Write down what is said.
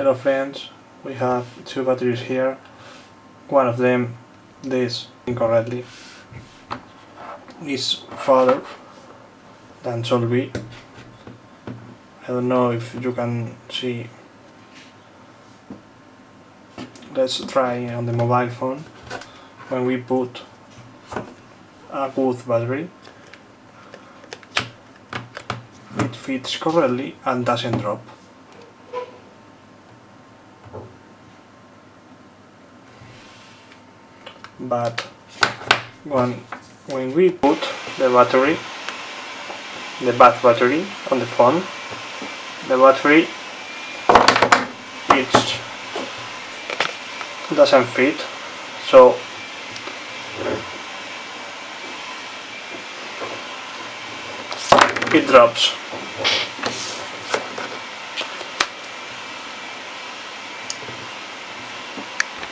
Hello friends, we have two batteries here. One of them, this incorrectly, is farther than should be. I don't know if you can see. Let's try on the mobile phone. When we put a good battery, it fits correctly and doesn't drop. But when when we put the battery the bad battery on the phone the battery it doesn't fit. So it drops